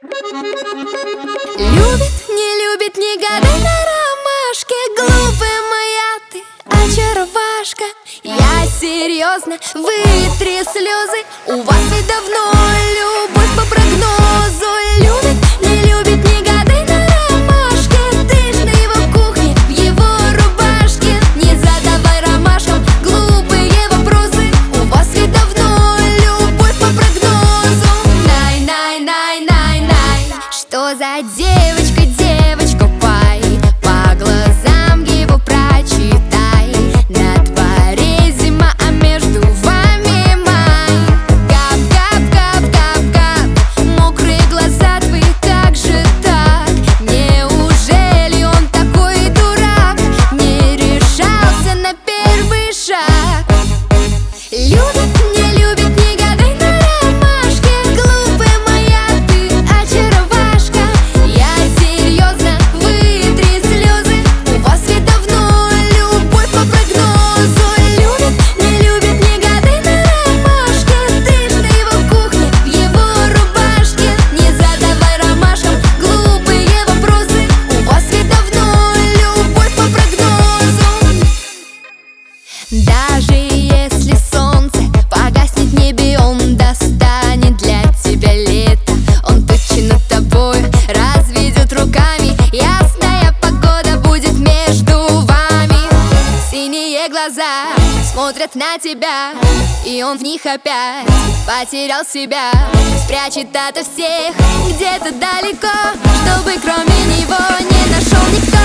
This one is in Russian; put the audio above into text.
Любит, не любит, не гадай на ромашке. Глупая моя ты, очаровашка. Я серьезно, вытри слезы. У вас ведь давно за девочка, даже если солнце погаснет в небе Он достанет для тебя лето. Он тучи над тобой разведет руками. Ясная погода будет между вами. Синие глаза смотрят на тебя И он в них опять потерял себя. Спрячет от всех где-то далеко Чтобы кроме него не нашел никто